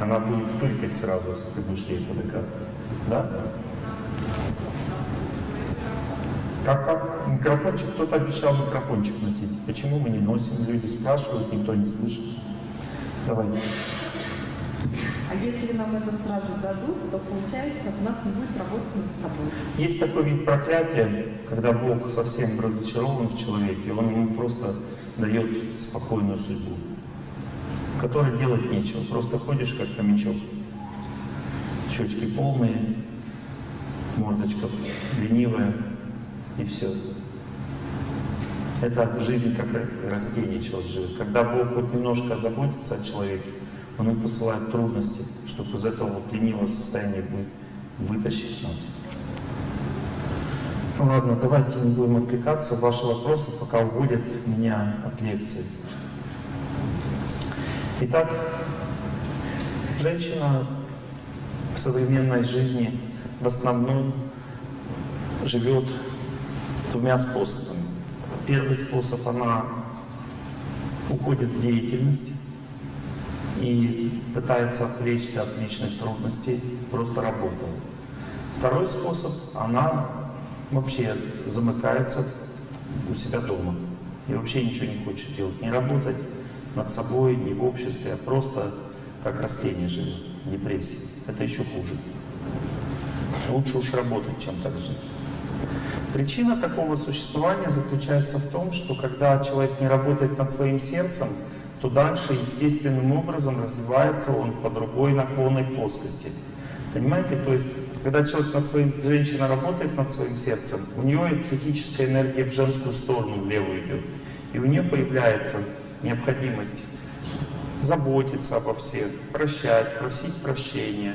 Она будет фыркать сразу, если ты будешь ей подыграть. Да? Как, как? Микрофончик, кто-то обещал микрофончик носить. Почему мы не носим? Люди спрашивают, никто не слышит. Давай. А если нам это сразу дадут, то получается, у нас не будет работать над собой. Есть такой вид проклятия, когда Бог совсем разочарован в человеке, Он ему просто дает спокойную судьбу, которой делать нечего. Просто ходишь как хомячок. Щечки полные, мордочка ленивая, и все. Это жизнь как растение человек живет. Когда Бог хоть немножко заботится о человеке, Он ему посылает трудности, чтобы из этого вот ленивого состояния вытащить нас. Ну ладно, давайте не будем отвлекаться. Ваши вопросы пока уводят меня от лекции. Итак, женщина в современной жизни в основном живет двумя способами. Первый способ, она уходит в деятельность и пытается отвлечься от личных трудностей, просто работая. Второй способ, она вообще замыкается у себя дома и вообще ничего не хочет делать, не работать над собой, не в обществе, а просто как растение живет, депрессия. Это еще хуже. Лучше уж работать, чем так жить. Причина такого существования заключается в том, что когда человек не работает над своим сердцем, то дальше естественным образом развивается он по другой наклонной плоскости. Понимаете? То есть, когда человек над своим, женщина работает над своим сердцем, у нее психическая энергия в женскую сторону, в левую идет. И у нее появляется необходимость заботиться обо всех, прощать, просить прощения,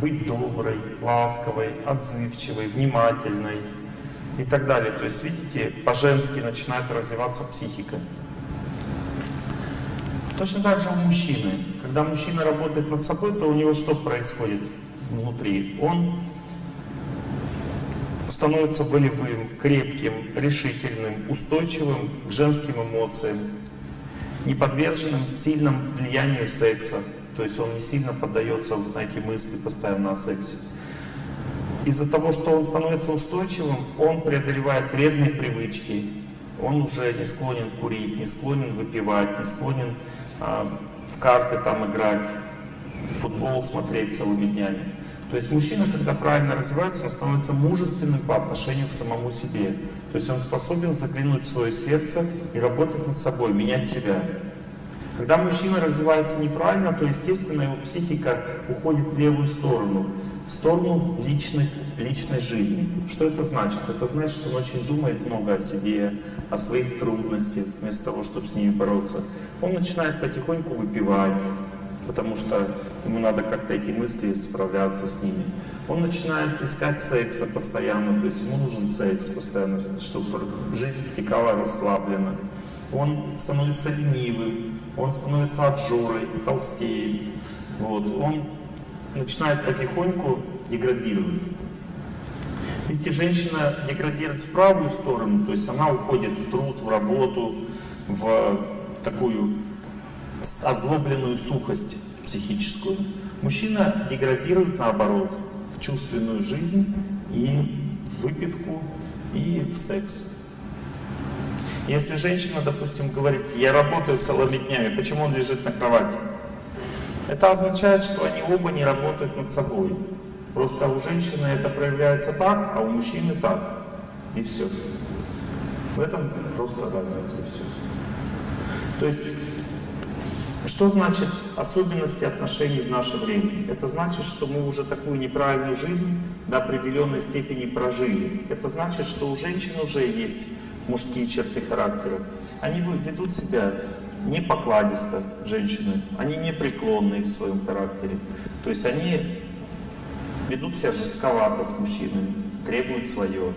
быть доброй, ласковой, отзывчивой, внимательной, и так далее. То есть, видите, по-женски начинает развиваться психика. Точно так же у мужчины. Когда мужчина работает над собой, то у него что происходит внутри? Он становится волевым, крепким, решительным, устойчивым к женским эмоциям, не подверженным сильному влиянию секса. То есть он не сильно поддается на эти мысли постоянно о сексе. Из-за того, что он становится устойчивым, он преодолевает вредные привычки. Он уже не склонен курить, не склонен выпивать, не склонен а, в карты там играть, футбол смотреть целыми днями. То есть мужчина, когда правильно развивается, он становится мужественным по отношению к самому себе. То есть он способен заглянуть в свое сердце и работать над собой, менять себя. Когда мужчина развивается неправильно, то, естественно, его психика уходит в левую сторону в сторону личной, личной жизни. Что это значит? Это значит, что он очень думает много о себе, о своих трудностях, вместо того, чтобы с ними бороться. Он начинает потихоньку выпивать, потому что ему надо как-то эти мысли справляться с ними. Он начинает искать секса постоянно, то есть ему нужен секс постоянно, чтобы жизнь текала расслабленно. Он становится ленивым, он становится обжорой, толстеет. Вот. Он начинает потихоньку деградировать. Видите, женщина деградирует в правую сторону, то есть она уходит в труд, в работу, в такую озлобленную сухость психическую. Мужчина деградирует наоборот, чувственную жизнь и выпивку, и в секс. Если женщина, допустим, говорит, я работаю целыми днями, почему он лежит на кровати? Это означает, что они оба не работают над собой. Просто у женщины это проявляется так, а у мужчины так. И все. В этом просто разница и все. То есть, что значит особенности отношений в наше время? Это значит, что мы уже такую неправильную жизнь до определенной степени прожили. Это значит, что у женщин уже есть мужские черты характера. Они ведут себя не покладисто женщины, они непреклонные в своем характере. То есть они ведут себя жестковато с мужчинами, требуют свое.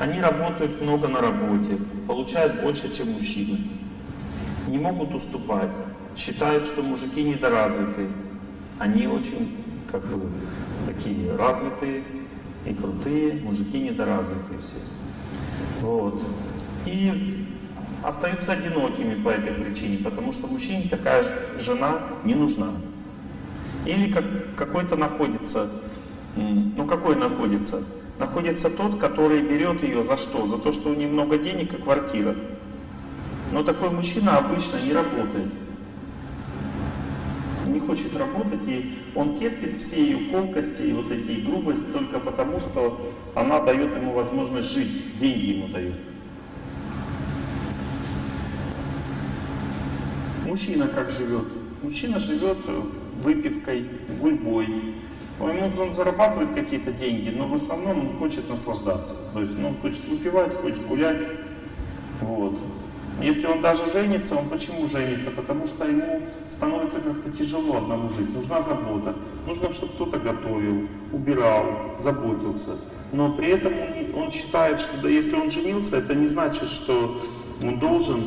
Они работают много на работе, получают больше, чем мужчины. Не могут уступать, считают, что мужики недоразвиты. Они очень, как бы, такие развитые и крутые, мужики недоразвитые все. Вот. И остаются одинокими по этой причине, потому что мужчине такая жена не нужна. Или как, какой-то находится, ну какой находится? Находится тот, который берет ее за что? За то, что у нее много денег и квартира. Но такой мужчина обычно не работает. Не хочет работать, и он терпит все ее колкости и вот эти грубости только потому, что она дает ему возможность жить, деньги ему дает. Мужчина как живет? Мужчина живет выпивкой, гульбой. Ему он зарабатывает какие-то деньги, но в основном он хочет наслаждаться. То есть ну, он хочет выпивать, хочет гулять. Вот. Если он даже женится, он почему женится? Потому что ему становится как-то тяжело одному жить. Нужна забота. Нужно, чтобы кто-то готовил, убирал, заботился. Но при этом он считает, что если он женился, это не значит, что он должен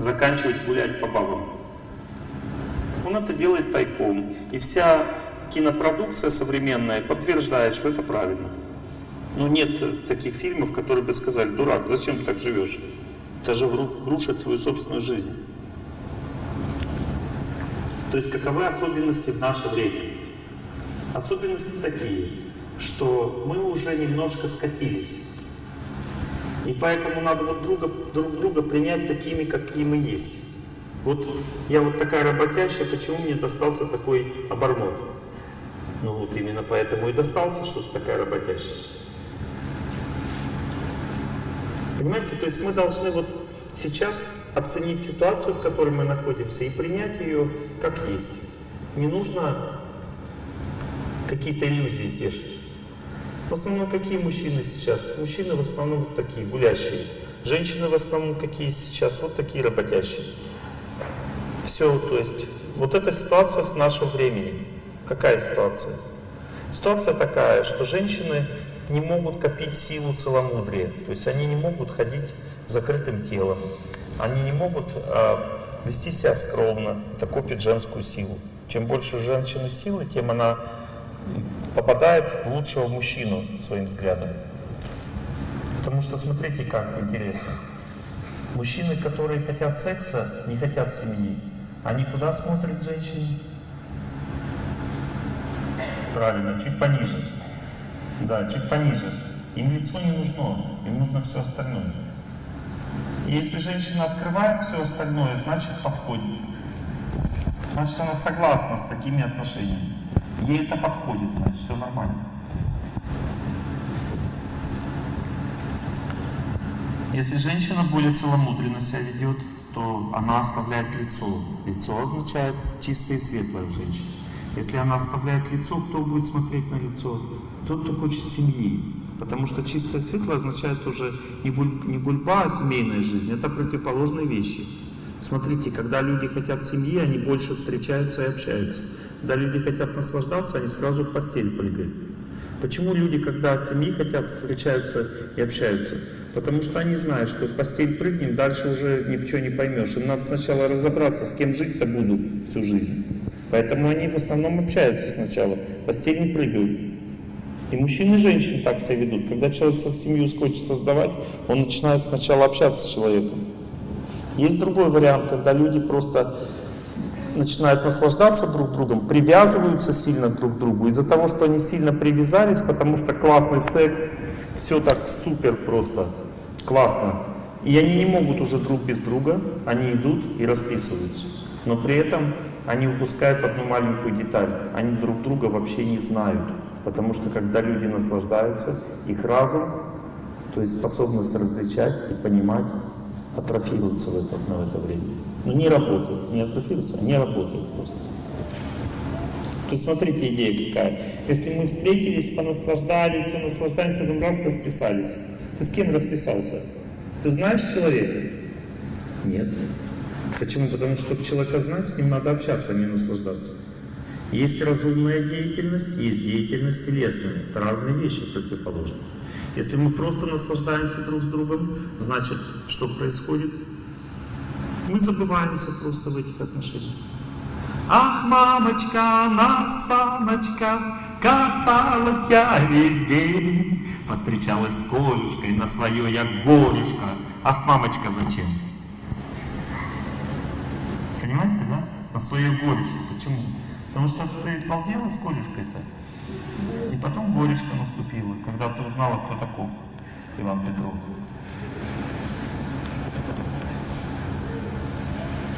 заканчивать гулять по бабам. Он это делает тайком. И вся кинопродукция современная подтверждает, что это правильно. Но нет таких фильмов, которые бы сказали, дурак, зачем ты так живешь? Это же рушит твою собственную жизнь. То есть каковы особенности в наше время? Особенности такие, что мы уже немножко скатились. И поэтому надо вот друга, друг друга принять такими, какие мы есть. Вот я вот такая работящая, почему мне достался такой обормот? Ну вот именно поэтому и достался, что ты такая работящая. Понимаете, то есть мы должны вот сейчас оценить ситуацию, в которой мы находимся, и принять ее как есть. Не нужно какие-то иллюзии тешить. В основном какие мужчины сейчас? Мужчины в основном вот такие, гулящие. Женщины в основном какие сейчас? Вот такие работящие. Все, то есть, вот эта ситуация с нашего времени. Какая ситуация? Ситуация такая, что женщины не могут копить силу целомудрия. То есть они не могут ходить закрытым телом. Они не могут э, вести себя скромно. Это копит женскую силу. Чем больше женщины силы, тем она попадает в лучшего мужчину своим взглядом. Потому что смотрите, как интересно. Мужчины, которые хотят секса, не хотят семьи. Они куда смотрят женщины? Правильно, чуть пониже. Да, чуть пониже. Им лицо не нужно, им нужно все остальное. И если женщина открывает все остальное, значит подходит. Значит, она согласна с такими отношениями. Ей это подходит, значит, все нормально. Если женщина более целомудренно себя ведет, то она оставляет лицо. Лицо означает чистое и светлое в женщине. Если она оставляет лицо, кто будет смотреть на лицо? Тот, кто хочет семьи. Потому что чистое светлое означает уже не, гуль, не гульба, а семейная жизнь. Это противоположные вещи. Смотрите, когда люди хотят семьи, они больше встречаются и общаются. Когда люди хотят наслаждаться, они сразу в постель прыгают. Почему люди, когда семьи хотят, встречаются и общаются? Потому что они знают, что в постель прыгнем, дальше уже ничего не поймешь. Им надо сначала разобраться, с кем жить-то буду всю жизнь. Поэтому они в основном общаются сначала, постель не прыгают. И мужчины и женщины так себя ведут. Когда человек со семью хочет создавать, он начинает сначала общаться с человеком. Есть другой вариант, когда люди просто начинают наслаждаться друг другом, привязываются сильно друг к другу. Из-за того, что они сильно привязались, потому что классный секс, все так супер просто, классно. И они не могут уже друг без друга, они идут и расписываются. Но при этом они упускают одну маленькую деталь. Они друг друга вообще не знают. Потому что когда люди наслаждаются, их разум, то есть способность различать и понимать, атрофируется в это, в это время. Но не работают, не атрофируются, они работают просто. То есть смотрите идея какая. Если мы встретились, понаслаждались, все наслаждались, потом раз расписались. Ты с кем расписался? Ты знаешь человека? Нет. Почему? Потому что, чтобы человека знать, с ним надо общаться, а не наслаждаться. Есть разумная деятельность, есть деятельность телесная. Это разные вещи противоположные. Если мы просто наслаждаемся друг с другом, значит, что происходит? Мы забываемся просто в этих отношениях. Ах, мамочка, на саночках каталась я весь день. Постречалась с Колюшкой, на свое я горюшка. Ах, мамочка, зачем? На своей горечи. Почему? Потому что ты балдела с корешкой-то. И потом горешка наступила, когда ты узнала, кто таков Иван Петров.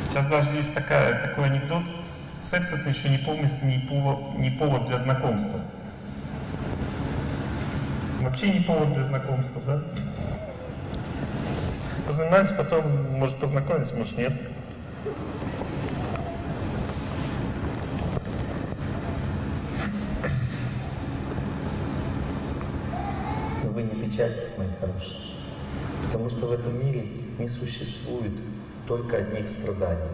Сейчас даже есть такая, такой анекдот. Секс это еще не, повод, не, повод, не повод для знакомства. Вообще не повод для знакомства, да? Позанимались, потом, может, познакомиться, может, нет. Печальтесь, мои хорошие, потому что в этом мире не существует только одних страданий.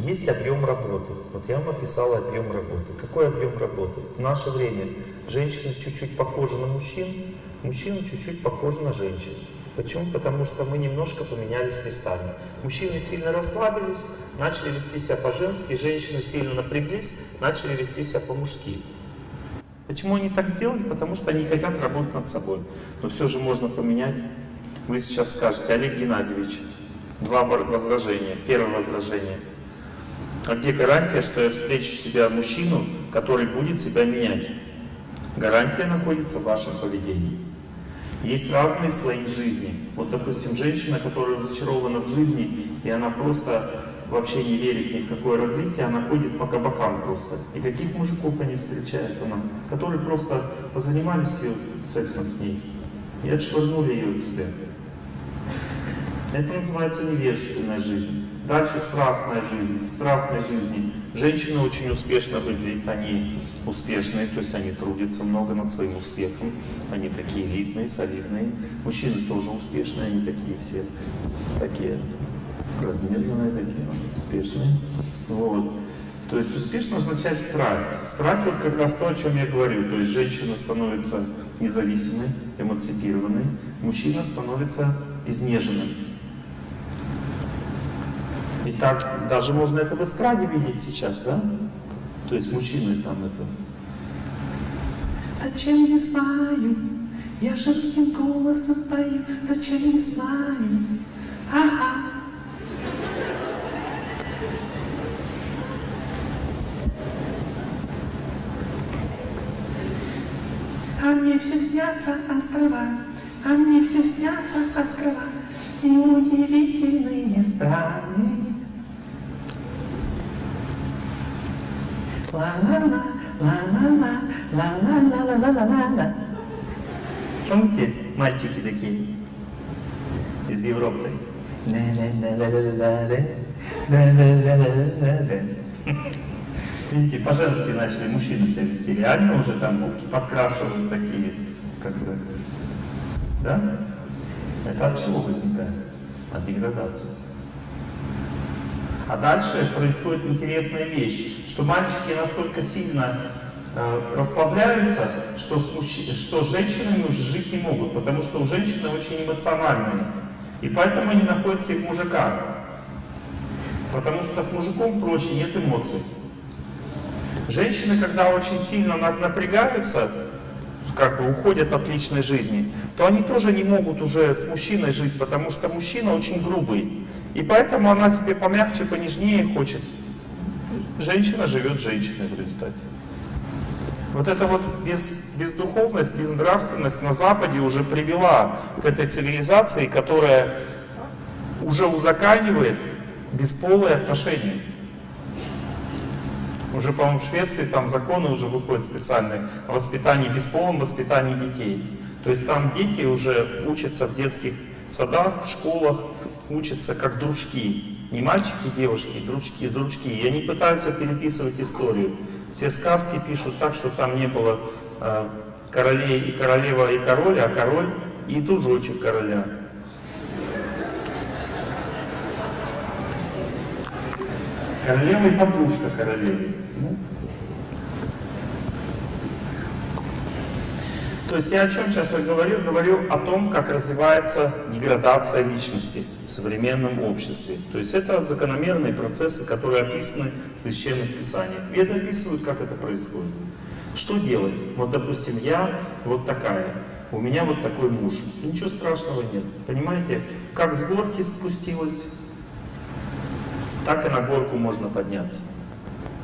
Есть объем работы. Вот я вам описал объем работы. Какой объем работы? В наше время женщины чуть-чуть похожи на мужчин, мужчины чуть-чуть похожи на женщин. Почему? Потому что мы немножко поменялись местами. Мужчины сильно расслабились, начали вести себя по-женски, женщины сильно напряглись, начали вести себя по-мужски. Почему они так сделали? Потому что они хотят работать над собой. Но все же можно поменять. Вы сейчас скажете, Олег Геннадьевич, два возражения. Первое возражение. А где гарантия, что я встречу себя мужчину, который будет себя менять? Гарантия находится в вашем поведении. Есть разные слои жизни. Вот, допустим, женщина, которая зачарована в жизни, и она просто вообще не верит ни в какое развитие, она ходит по кабакам просто. И каких мужиков они встречают она? Которые просто позанимались ее сексом с ней и отшвырнули ее от себя. Это называется невежественная жизнь. Дальше страстная жизнь. В страстной жизни женщины очень успешно выглядят, они успешные, то есть они трудятся много над своим успехом, они такие элитные, солидные. Мужчины тоже успешные, они такие все, такие размеренные, такие успешные. Вот. То есть успешно означает страсть. Страсть вот как раз то, о чем я говорю. То есть женщина становится независимой, эмансипированной, мужчина становится изнеженным. И так даже можно это в эстраде видеть сейчас, да? То есть мужчины там это... Зачем не знаю, я женским голосом пою, зачем не знаю, ага. А мне все снятся острова, а мне все снятся острова и удивительные страны. Ла-ла-ла, ла-ла-ла, ла-ла-ла-ла-ла-ла-ла. Помните, мальчики такие из Европы? Видите, по-женски начали мужчины себя вести. Реально уже там губки подкрашивают такие, как бы. Да? Это от чего возникает? От деградации. А дальше происходит интересная вещь, что мальчики настолько сильно э, расслабляются, что что с женщинами уже жить не могут, потому что у женщины очень эмоциональные. И поэтому они находятся и в мужиках. Потому что с мужиком проще, нет эмоций. Женщины, когда очень сильно напрягаются, как бы уходят от личной жизни, то они тоже не могут уже с мужчиной жить, потому что мужчина очень грубый. И поэтому она себе помягче, понежнее хочет. Женщина живет женщиной в результате. Вот эта вот без, бездуховность, безнравственность на Западе уже привела к этой цивилизации, которая уже узаканивает бесполые отношения. Уже, по-моему, в Швеции там законы уже выходят специальные о воспитании, бесполом воспитании детей. То есть там дети уже учатся в детских садах, в школах, учатся как дружки. Не мальчики девушки, дружки, дружки. И они пытаются переписывать историю. Все сказки пишут так, что там не было э, королей и королева и король, а король и дружочек короля. Королева и подружка королевы. Ну. То есть я о чем сейчас говорю? Говорю о том, как развивается деградация личности в современном обществе. То есть это закономерные процессы, которые описаны в священных писаниях. Веды описывают, как это происходит. Что делать? Вот, допустим, я вот такая, у меня вот такой муж. И ничего страшного нет. Понимаете, как с горки спустилась, так и на горку можно подняться.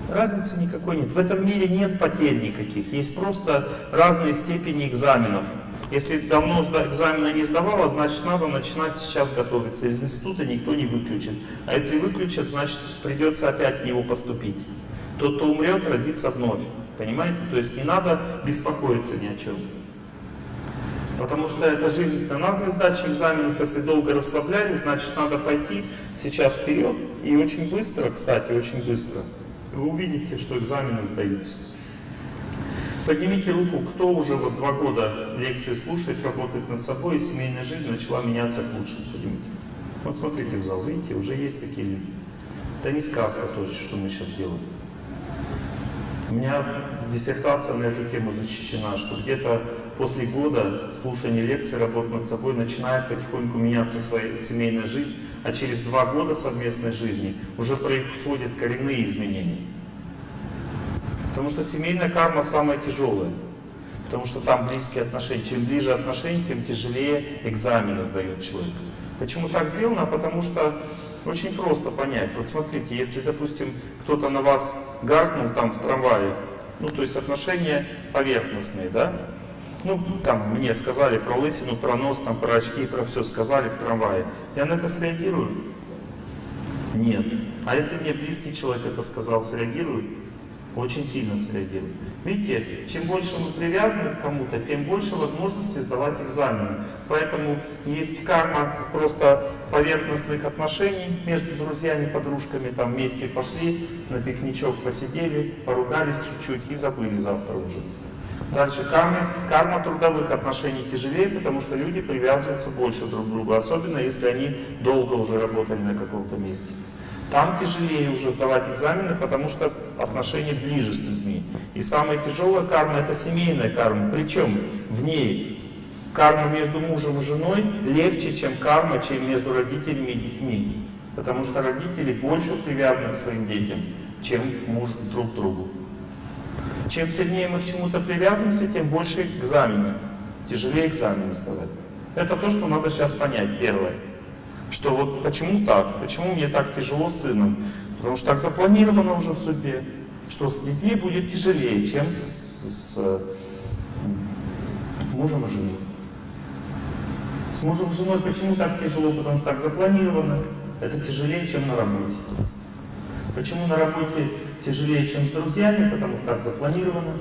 Разницы никакой нет. В этом мире нет потерь никаких. Есть просто разные степени экзаменов. Если давно экзамена не сдавала, значит надо начинать сейчас готовиться. Из института никто не выключит. А если выключат, значит придется опять в него поступить. Тот, кто умрет, родится вновь. Понимаете? То есть не надо беспокоиться ни о чем. Потому что эта жизнь дана для сдачи экзаменов. Если долго расслаблялись, значит надо пойти сейчас вперед. И очень быстро, кстати, очень быстро, вы увидите, что экзамены сдаются. Поднимите руку, кто уже вот два года лекции слушает, работает над собой, и семейная жизнь начала меняться к лучшему. Поднимите. Вот смотрите в зал, видите, уже есть такие люди. Это не сказка то, что мы сейчас делаем. У меня диссертация на эту тему защищена, что где-то после года слушания лекций, работы над собой, начинает потихоньку меняться своя семейная жизнь, а через два года совместной жизни уже происходят коренные изменения. Потому что семейная карма самая тяжелая. Потому что там близкие отношения. Чем ближе отношения, тем тяжелее экзамены сдает человек. Почему так сделано? Потому что очень просто понять. Вот смотрите, если, допустим, кто-то на вас гаркнул там в трамвае, ну, то есть отношения поверхностные, да? Ну, там мне сказали про лысину, про нос, там, про очки, про все сказали в трамвае. Я на это среагирую? Нет. А если мне близкий человек это сказал, среагирую? Очень сильно среагирует. Видите, чем больше мы привязаны к кому-то, тем больше возможностей сдавать экзамены. Поэтому есть карма просто поверхностных отношений между друзьями, подружками, там вместе пошли, на пикничок посидели, поругались чуть-чуть и забыли завтра уже. Дальше карма, карма трудовых отношений тяжелее, потому что люди привязываются больше друг к другу, особенно если они долго уже работали на каком-то месте. Там тяжелее уже сдавать экзамены, потому что отношения ближе с людьми. И самая тяжелая карма это семейная карма. Причем в ней карма между мужем и женой легче, чем карма, чем между родителями и детьми. Потому что родители больше привязаны к своим детям, чем муж друг к другу. Чем сильнее мы к чему-то привязываемся, тем больше экзамены. Тяжелее экзамены сдавать. Это то, что надо сейчас понять, первое. Что вот почему так? Почему мне так тяжело с сыном? Потому что так запланировано уже в судьбе, что с детьми будет тяжелее, чем с, с мужем и женой. С мужем и женой почему так тяжело? Потому что так запланировано. Это тяжелее, чем на работе. Почему на работе тяжелее, чем с друзьями? Потому что так запланировано.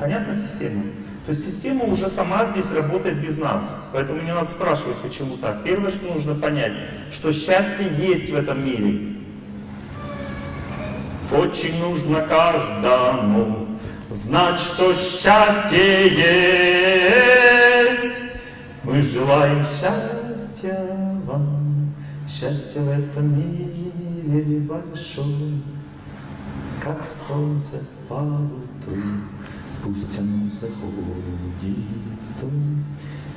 Понятна система? То есть система уже сама здесь работает без нас. Поэтому не надо спрашивать, почему так. Первое, что нужно понять, что счастье есть в этом мире. Очень нужно каждому знать, что счастье есть. Мы желаем счастья вам, счастье в этом мире большое, как солнце по утру. Пусть оно заходит в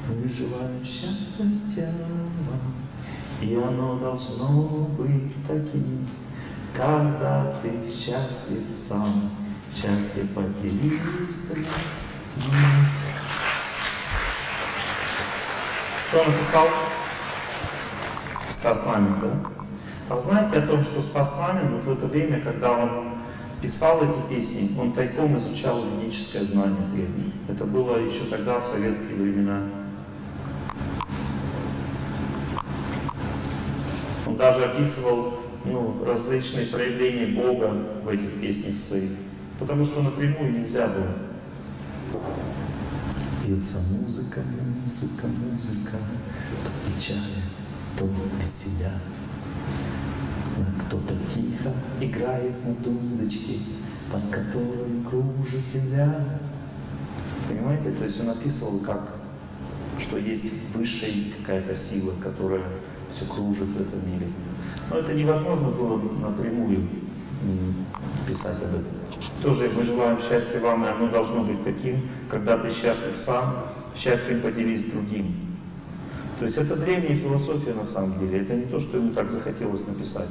мы желаем счастья вам, и оно должно быть таким, когда ты счастлив сам, счастлив поделись Кто написал? Стас Мамин, да? А знаете о том, что Спас Мамин вот в это время, когда он писал эти песни, он тайком изучал ведическое знание древнее. Это было еще тогда, в советские времена. Он даже описывал ну, различные проявления Бога в этих песнях своих, потому что напрямую нельзя было. Пьется музыка, музыка, музыка, то печаль, то веселя. Кто-то тихо играет на дудочке, под которой кружит земля. Понимаете? То есть он описывал как, что есть высшая какая-то сила, которая все кружит в этом мире. Но это невозможно было напрямую писать об этом. Тоже мы желаем счастья вам, и оно должно быть таким, когда ты счастлив сам, счастьем поделись другим. То есть это древняя философия на самом деле, это не то, что ему так захотелось написать.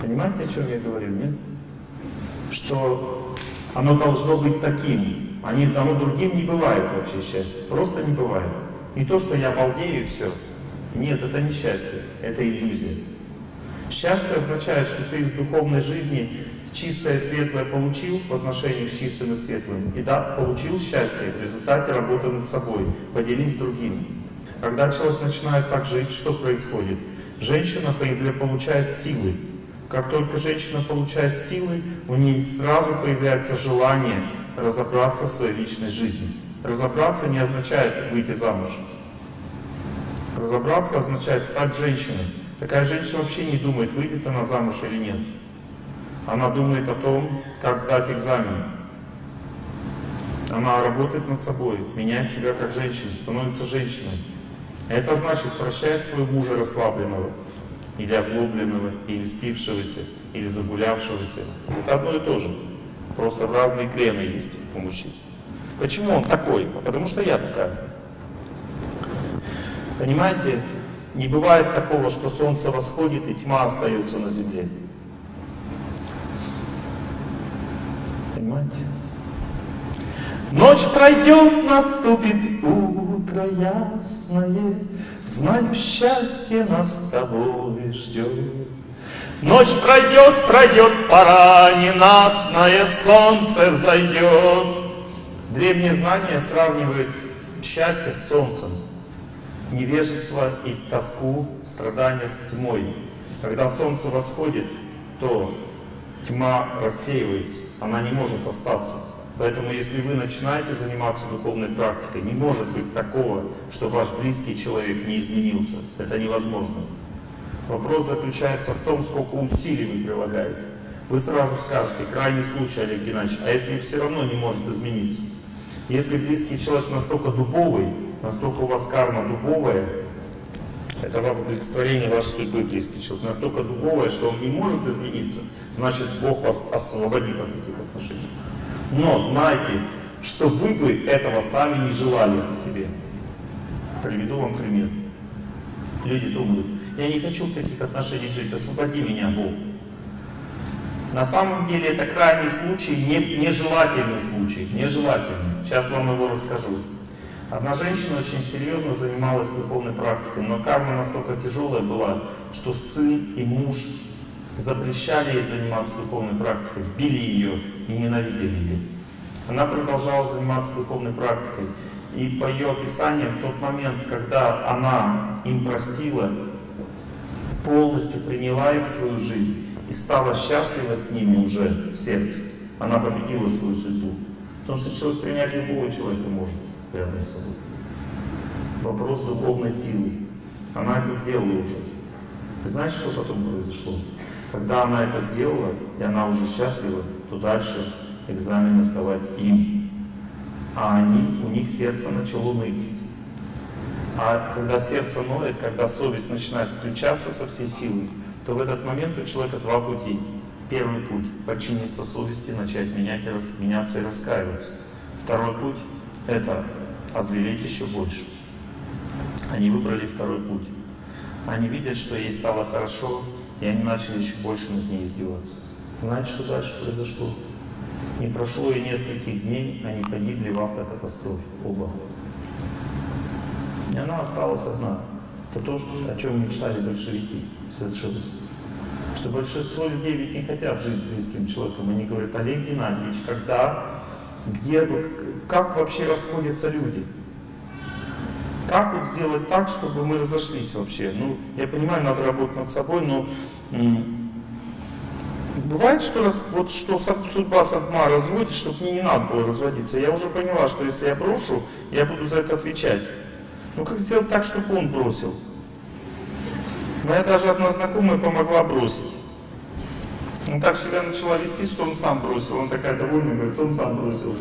Понимаете, о чем я говорю, нет? Что оно должно быть таким. Они, оно другим не бывает вообще счастье. Просто не бывает. Не то, что я балдею и все. Нет, это не счастье, это иллюзия. Счастье означает, что ты в духовной жизни чистое светлое получил в отношении с чистым и светлым. И да, получил счастье в результате работы над собой. Поделись с другим. Когда человек начинает так жить, что происходит? Женщина получает силы. Как только женщина получает силы, у нее сразу появляется желание разобраться в своей личной жизни. Разобраться не означает выйти замуж. Разобраться означает стать женщиной. Такая женщина вообще не думает, выйдет она замуж или нет. Она думает о том, как сдать экзамен. Она работает над собой, меняет себя как женщина, становится женщиной. Это значит, прощает своего мужа расслабленного, или озлобленного, или спившегося, или загулявшегося. Это одно и то же. Просто разные клены есть у мужчин. Почему он такой? Потому что я такая. Понимаете, не бывает такого, что солнце восходит и тьма остается на земле. Понимаете? Ночь пройдет, наступит утро ясное, Знаю, счастье нас с тобой ждет. Ночь пройдет, пройдет, пора ненастное солнце взойдет. Древние знания сравнивают счастье с солнцем, невежество и тоску, страдания с тьмой. Когда солнце восходит, то тьма рассеивается, она не может остаться. Поэтому, если вы начинаете заниматься духовной практикой, не может быть такого, что ваш близкий человек не изменился. Это невозможно. Вопрос заключается в том, сколько усилий вы прилагаете. Вы сразу скажете, крайний случай, Олег Геннадьевич, а если все равно не может измениться? Если близкий человек настолько дубовый, настолько у вас карма дубовая, это вам олицетворение вашей судьбы, близкий человек, настолько дубовая, что он не может измениться, значит Бог вас освободит от таких отношений. Но знайте, что вы бы этого сами не желали себе. Приведу вам пример. Люди думают, я не хочу в таких отношениях жить, освободи меня, Бог. На самом деле это крайний случай, не, нежелательный случай, нежелательный. Сейчас вам его расскажу. Одна женщина очень серьезно занималась духовной практикой, но карма настолько тяжелая была, что сын и муж запрещали ей заниматься духовной практикой, били ее и ненавидели ее. Она продолжала заниматься духовной практикой. И по ее описаниям, в тот момент, когда она им простила, полностью приняла их в свою жизнь и стала счастлива с ними уже в сердце, она победила свою судьбу. Потому что человек принять любого человека может рядом с собой. Вопрос духовной силы. Она это сделала уже. Знаете, что потом произошло? Когда она это сделала, и она уже счастлива, то дальше экзамены сдавать им. А они, у них сердце начало ныть. А когда сердце ноет, когда совесть начинает включаться со всей силы, то в этот момент у человека два пути. Первый путь – подчиниться совести, начать менять, меняться и раскаиваться. Второй путь – это озвереть еще больше. Они выбрали второй путь. Они видят, что ей стало хорошо, и они начали еще больше над ней издеваться. Знаете, что дальше произошло? Не прошло и нескольких дней, они погибли в автокатастрофе, оба. И она осталась одна. Это то, о чем мечтали большевики, совершилось. Что большинство людей ведь не хотят жить с близким человеком. Они говорят, Олег Геннадьевич, когда, где, как вообще расходятся люди? Как вот сделать так, чтобы мы разошлись вообще? Ну, я понимаю, надо работать над собой, но бывает, что, раз, вот, что судьба сама разводит, чтобы мне не надо было разводиться. Я уже поняла, что если я брошу, я буду за это отвечать. Ну как сделать так, чтобы он бросил? Моя даже одна знакомая помогла бросить. Он так себя начала вести, что он сам бросил. Он такая довольная, говорит, он сам бросил.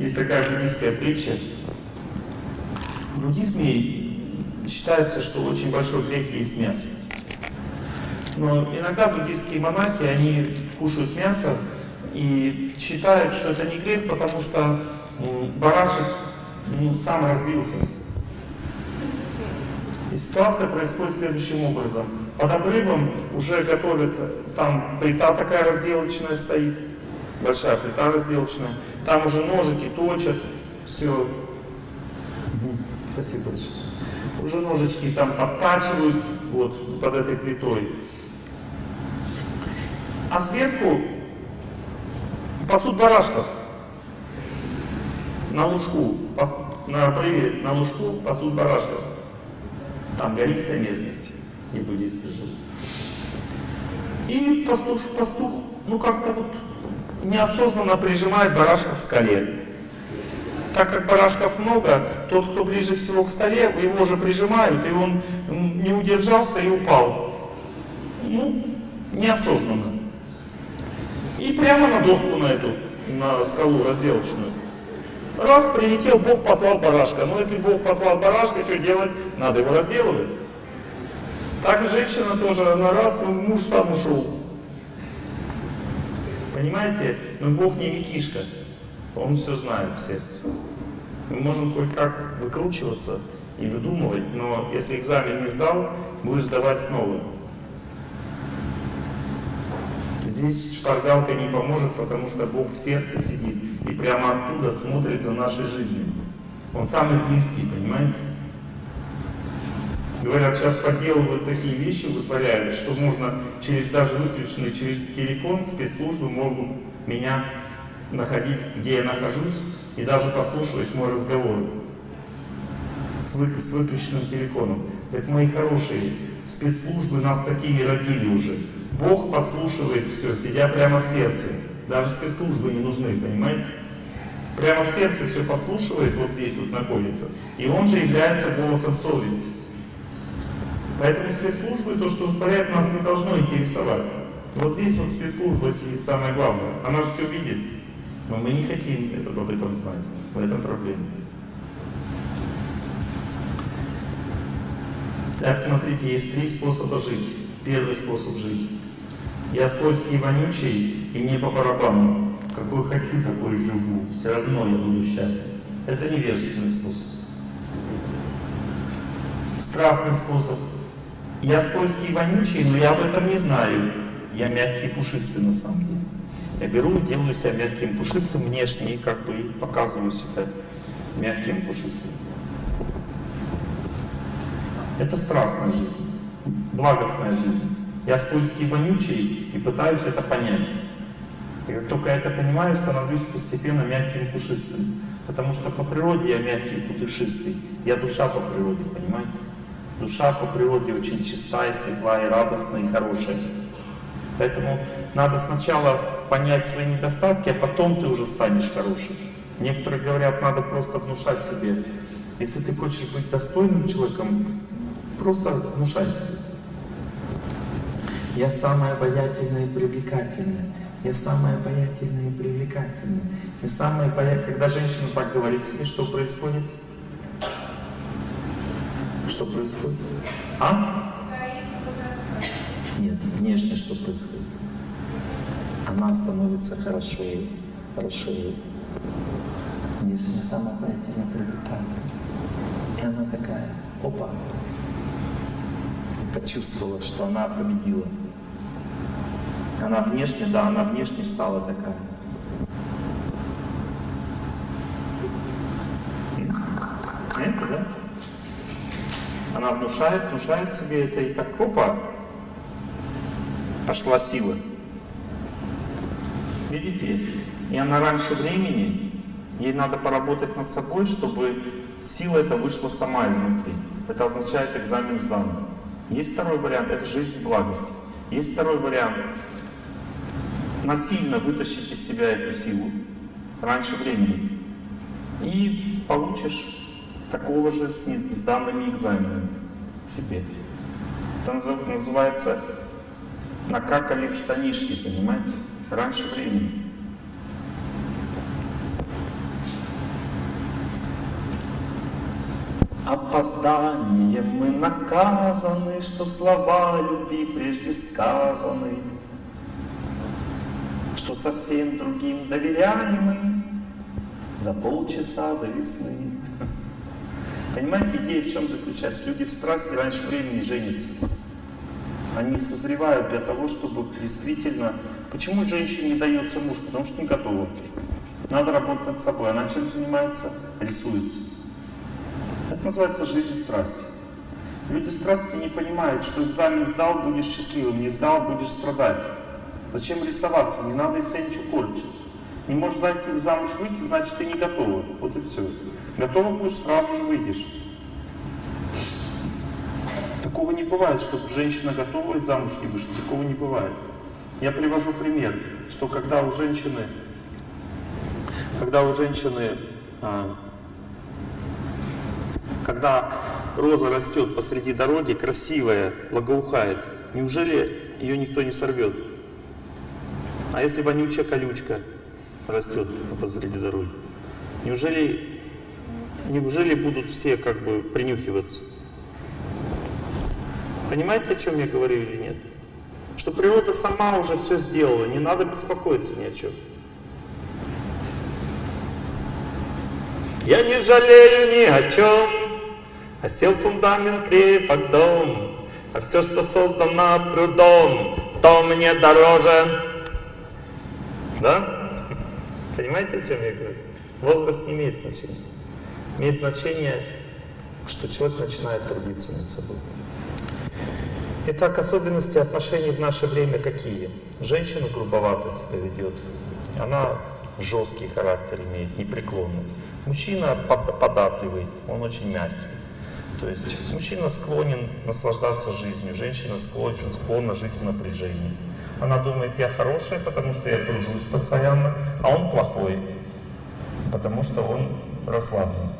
Есть такая буддийская притча. В буддизме считается, что очень большой грех есть мясо. Но иногда буддийские монахи, они кушают мясо и считают, что это не грех, потому что барашек ну, сам разбился. И ситуация происходит следующим образом. Под обрывом уже готовят, там плита такая разделочная стоит, большая плита разделочная. Там уже ножики точат, все. Спасибо большое. Уже ножички там подтачивают вот под этой плитой. А сверху пасут барашков на лужку, на обрыве, на лужку пасут барашков. Там гористая местность, не буддисты живут. И пастух, пастух, ну как-то вот неосознанно прижимает барашка в скале. Так как барашков много, тот, кто ближе всего к столе, его уже прижимают, и он не удержался и упал. Ну, неосознанно. И прямо на доску на эту, на скалу разделочную. Раз, прилетел, Бог послал барашка. Но если Бог послал барашка, что делать? Надо его разделывать. Так женщина тоже, на раз, муж сам ушел. Понимаете? Но Бог не Микишка. Он все знает в сердце. Мы можем кое-как выкручиваться и выдумывать, но если экзамен не сдал, будешь сдавать снова. Здесь шпаргалка не поможет, потому что Бог в сердце сидит и прямо оттуда смотрит за нашей жизнью. Он самый близкий, понимаете? Говорят, сейчас подделывают такие вещи, вытворяют, что можно через даже выключенный через телефон спецслужбы могут меня находить, где я нахожусь, и даже подслушивать мой разговор с, вы, с выключенным телефоном. Это мои хорошие спецслужбы нас такими родили уже. Бог подслушивает все, сидя прямо в сердце. Даже спецслужбы не нужны, понимаете? Прямо в сердце все подслушивает, вот здесь вот находится. И он же является голосом совести. Поэтому спецслужбы, то, что творят, нас не должно интересовать. Вот здесь вот спецслужба сидит самое главное. Она же все видит. Но мы не хотим это, об этом знать. В этом проблема. Так, смотрите, есть три способа жить. Первый способ жить. Я скользкий и вонючий, и мне по барабану. Какой хочу, такой живу. Все равно я буду счастлив. Это невежественный способ. Страстный способ. Я скользкий и вонючий, но я об этом не знаю. Я мягкий и пушистый на самом деле. Я беру делаю себя мягким, пушистым внешне, и как бы показываю себя мягким, пушистым. Это страстная жизнь, благостная жизнь. Я скользкий и вонючий и пытаюсь это понять. И как только я это понимаю, становлюсь постепенно мягким и пушистым. Потому что по природе я мягкий и пушистый. Я душа по природе, понимаете? Душа по природе очень чистая, светлая, радостная и хорошая. Поэтому надо сначала понять свои недостатки, а потом ты уже станешь хорошим. Некоторые говорят, надо просто внушать себе. Если ты хочешь быть достойным человеком, просто внушай себе. Я самая обаятельная и привлекательная. Я самая обаятельная и привлекательная. Я самая обаятельная. Когда женщина так говорит себе, что происходит? Что происходит? А? Нет, внешне что происходит? Она становится хорошо, хорошо. Самая обаятельная, привлекательная. И она такая, опа, почувствовала, что она победила. Она внешне, да, она внешне стала такая. Понимаете, да? Она внушает, внушает себе это и так, опа, пошла сила. Видите? И она раньше времени, ей надо поработать над собой, чтобы сила эта вышла сама изнутри. Это означает экзамен сдан. Есть второй вариант, это жизнь благости. Есть второй вариант, насильно вытащить из себя эту силу раньше времени. И получишь такого же с сданными экзаменами себе. Это называется накакали в штанишки, понимаете? Раньше времени. Опозданием мы наказаны, что слова любви прежде сказаны, что совсем другим доверяли мы за полчаса до весны. Понимаете, идея в чем заключается? Люди в страсти раньше времени женятся. Они созревают для того, чтобы действительно... Почему женщине не дается муж? Потому что не готова. Надо работать над собой. Она чем занимается? Рисуется. Это называется жизнь страсти. Люди страсти не понимают, что экзамен сдал, будешь счастливым, не сдал, будешь страдать. Зачем рисоваться? Не надо себя ничего корчить. Не можешь зайти замуж выйти, значит ты не готова. Вот и все. Готова будешь, сразу же выйдешь. Такого не бывает, чтобы женщина готова и замуж не вышла. Такого не бывает. Я привожу пример, что когда у женщины, когда у женщины, а, когда роза растет посреди дороги, красивая, благоухает, неужели ее никто не сорвет? А если вонючая колючка растет посреди дороги? Неужели, неужели будут все как бы принюхиваться? Понимаете, о чем я говорю или нет? Что природа сама уже все сделала, не надо беспокоиться ни о чем. Я не жалею ни о чем, а сел фундамент крепок дом, а все, что создано трудом, то мне дороже. Да? Понимаете, о чем я говорю? Возраст не имеет значения. Имеет значение, что человек начинает трудиться над собой. Итак, особенности отношений в наше время какие? Женщина грубовато себя ведет. Она жесткий характер имеет, непреклонный. Мужчина податливый, он очень мягкий. То есть мужчина склонен наслаждаться жизнью, женщина склонна, склонна жить в напряжении. Она думает, я хорошая, потому что я тружусь постоянно, а он плохой, потому что он расслаблен.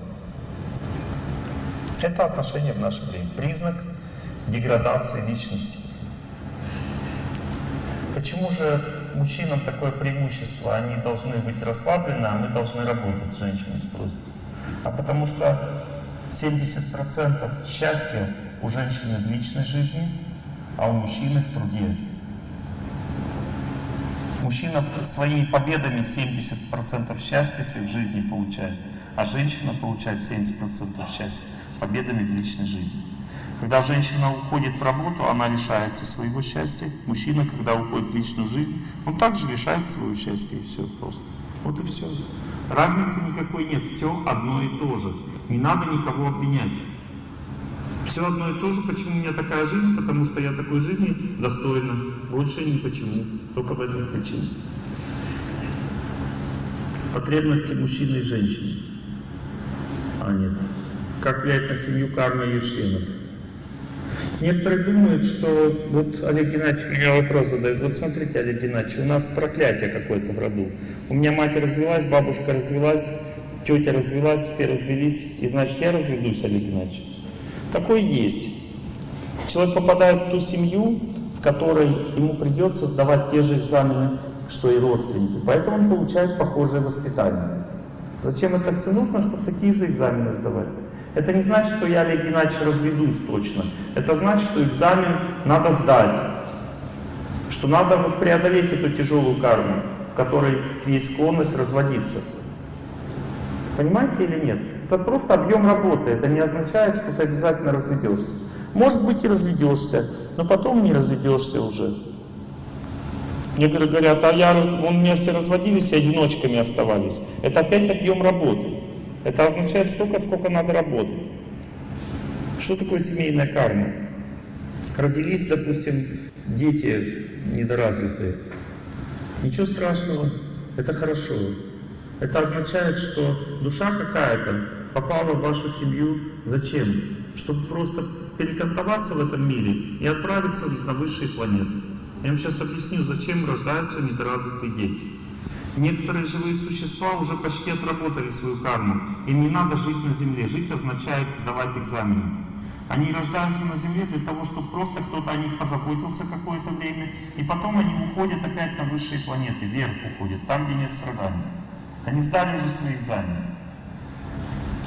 Это отношение в наше время. Признак деградации личности. Почему же мужчинам такое преимущество? Они должны быть расслаблены, а мы должны работать, женщины спросят. А потому что 70% счастья у женщины в личной жизни, а у мужчины в труде. Мужчина своими победами 70% счастья в жизни получает, а женщина получает 70% счастья победами в личной жизни. Когда женщина уходит в работу, она лишается своего счастья. Мужчина, когда уходит в личную жизнь, он также лишает своего счастья, и все просто. Вот и все. Разницы никакой нет, все одно и то же. Не надо никого обвинять. Все одно и то же, почему у меня такая жизнь, потому что я такой жизни достойна. Больше ни почему, только в этом причине. Потребности мужчины и женщины. А нет. Как влияет на семью карма членов? Некоторые думают, что вот Олег Геннадьевич меня вопрос задает. Вот смотрите, Олег Геннадьевич, у нас проклятие какое-то в роду. У меня мать развелась, бабушка развелась, тетя развелась, все развелись, и значит я разведусь, Олег Геннадьевич. Такое есть. Человек попадает в ту семью, в которой ему придется сдавать те же экзамены, что и родственники. Поэтому он получает похожее воспитание. Зачем это все нужно, чтобы такие же экзамены сдавать? Это не значит, что я, Олег Геннадьевич, разведусь точно. Это значит, что экзамен надо сдать. Что надо вот преодолеть эту тяжелую карму, в которой есть склонность разводиться. Понимаете или нет? Это просто объем работы. Это не означает, что ты обязательно разведешься. Может быть и разведешься, но потом не разведешься уже. Некоторые говорят, а я, у меня все разводились и одиночками оставались. Это опять объем работы. Это означает столько, сколько надо работать. Что такое семейная карма? Родились, допустим, дети недоразвитые. Ничего страшного, это хорошо. Это означает, что душа какая-то попала в вашу семью. Зачем? Чтобы просто перекантоваться в этом мире и отправиться на высшие планеты. Я вам сейчас объясню, зачем рождаются недоразвитые дети. Некоторые живые существа уже почти отработали свою карму. Им не надо жить на Земле. Жить означает сдавать экзамены. Они рождаются на Земле для того, чтобы просто кто-то о них позаботился какое-то время, и потом они уходят опять на высшие планеты, вверх уходят, там, где нет страданий. Они сдали уже свои экзамены.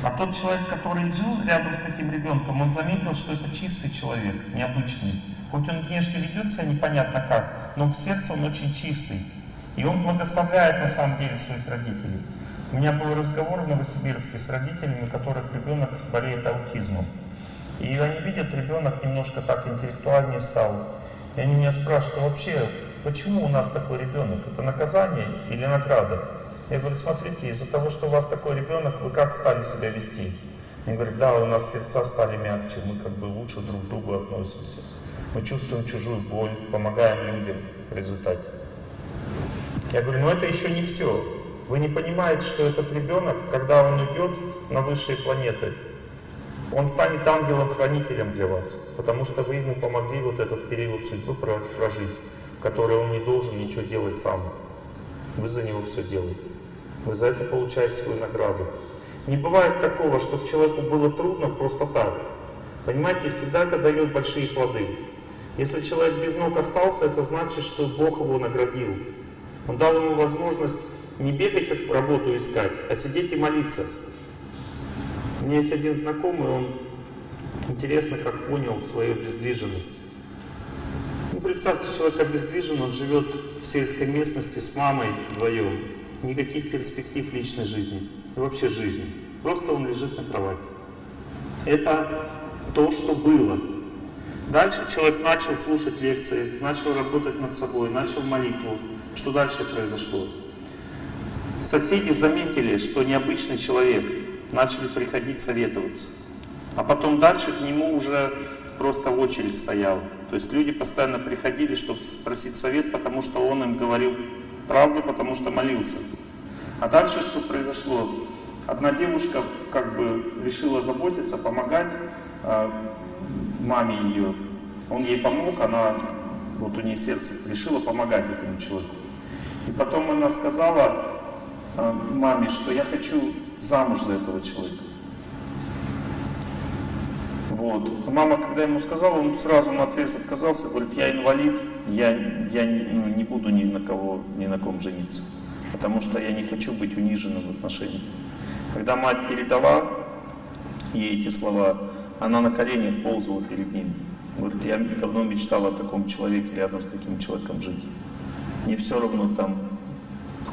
А тот человек, который жил рядом с таким ребенком, он заметил, что это чистый человек, необычный. Хоть он внешне ведет себя непонятно как, но в сердце он очень чистый. И он благословляет на самом деле своих родителей. У меня был разговор в Новосибирске с родителями, у которых ребенок болеет аутизмом. И они видят, ребенок немножко так интеллектуальнее стал. И они меня спрашивают, а вообще, почему у нас такой ребенок? Это наказание или награда? Я говорю, смотрите, из-за того, что у вас такой ребенок, вы как стали себя вести? Он говорит, да, у нас сердца стали мягче, мы как бы лучше друг к другу относимся. Мы чувствуем чужую боль, помогаем людям в результате. Я говорю, ну это еще не все. Вы не понимаете, что этот ребенок, когда он уйдет на высшие планеты, он станет ангелом-хранителем для вас, потому что вы ему помогли вот этот период судьбы про- прожить, который он не должен ничего делать сам. Вы за него все делаете. Вы за это получаете свою награду. Не бывает такого, чтобы человеку было трудно просто так. Понимаете, всегда это дает большие плоды. Если человек без ног остался, это значит, что Бог его наградил. Он дал ему возможность не бегать работу искать, а сидеть и молиться. У меня есть один знакомый, он интересно как понял свою обездвиженность. Ну, представьте, человек обездвижен, он живет в сельской местности с мамой вдвоем. Никаких перспектив личной жизни, вообще жизни. Просто он лежит на кровати. Это то, что было. Дальше человек начал слушать лекции, начал работать над собой, начал молитву. Что дальше произошло? Соседи заметили, что необычный человек, начали приходить советоваться. А потом дальше к нему уже просто очередь стояла. То есть люди постоянно приходили, чтобы спросить совет, потому что он им говорил правду, потому что молился. А дальше что произошло? Одна девушка как бы решила заботиться, помогать э, маме ее. Он ей помог, она, вот у нее сердце, решила помогать этому человеку. И потом она сказала э, маме, что я хочу замуж за этого человека. Вот. Мама, когда ему сказала, он сразу на отрез отказался, говорит, я инвалид, я, я ну, не буду ни на кого, ни на ком жениться, потому что я не хочу быть униженным в отношениях. Когда мать передала ей эти слова, она на коленях ползала перед ним. Говорит, я давно мечтала о таком человеке, рядом с таким человеком жить. Мне все равно там,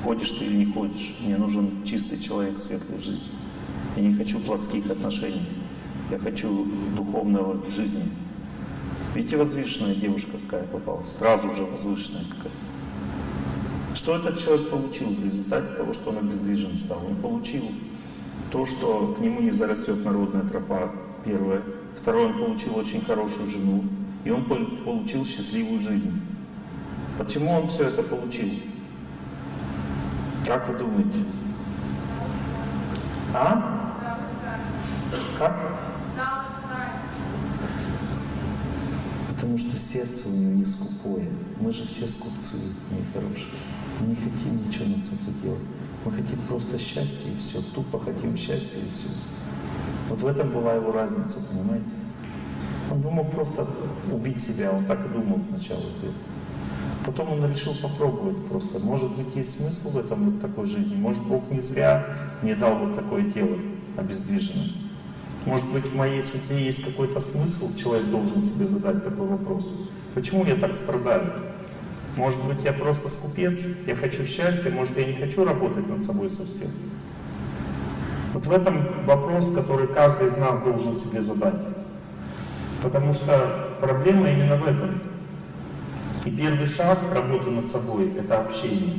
ходишь ты или не ходишь. Мне нужен чистый человек, светлый в жизни. Я не хочу плотских отношений. Я хочу духовного жизни. Видите, возвышенная девушка какая попалась, сразу же возвышенная какая. Что этот человек получил в результате того, что он обездвижен стал? Он получил то, что к нему не зарастет народная тропа, первое. Второе, он получил очень хорошую жену. И он пол- получил счастливую жизнь. Почему он все это получил? Как вы думаете? А? Как? Потому что сердце у него не скупое. Мы же все скупцы, мои хорошие. Мы не хотим ничего над собой делать. Мы хотим просто счастья и все. Тупо хотим счастья и все. Вот в этом была его разница, понимаете? Он мог просто убить себя, он так и думал сначала сделать. Потом он решил попробовать просто. Может быть, есть смысл в этом вот такой жизни. Может, Бог не зря мне дал вот такое тело обездвиженное. Может быть, в моей судьбе есть какой-то смысл, человек должен себе задать такой вопрос. Почему я так страдаю? Может быть, я просто скупец, я хочу счастья, может, я не хочу работать над собой совсем. Вот в этом вопрос, который каждый из нас должен себе задать. Потому что проблема именно в этом. И первый шаг работы над собой — это общение.